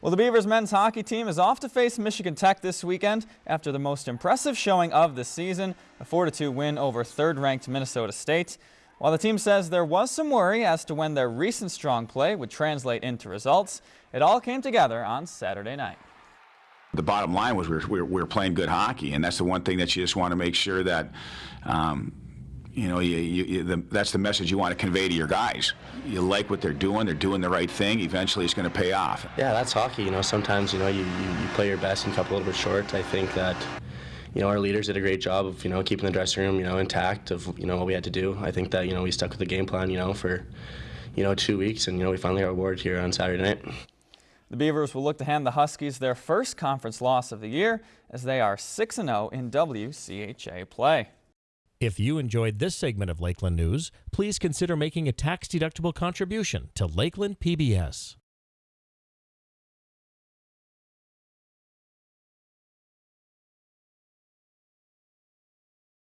Well, the Beavers men's hockey team is off to face Michigan Tech this weekend after the most impressive showing of the season, a 4-2 win over third-ranked Minnesota State. While the team says there was some worry as to when their recent strong play would translate into results, it all came together on Saturday night. The bottom line was we were, we were, playing good hockey, and that's the one thing that you just want to make sure that um, you know, you, you, the, that's the message you want to convey to your guys. You like what they're doing, they're doing the right thing, eventually it's going to pay off. Yeah, that's hockey. You know, sometimes, you know, you, you, you play your best and come up a little bit short. I think that, you know, our leaders did a great job of, you know, keeping the dressing room, you know, intact of, you know, what we had to do. I think that, you know, we stuck with the game plan, you know, for, you know, two weeks, and, you know, we finally got rewarded here on Saturday night. The Beavers will look to hand the Huskies their first conference loss of the year as they are 6-0 in WCHA play. If you enjoyed this segment of Lakeland News, please consider making a tax-deductible contribution to Lakeland PBS.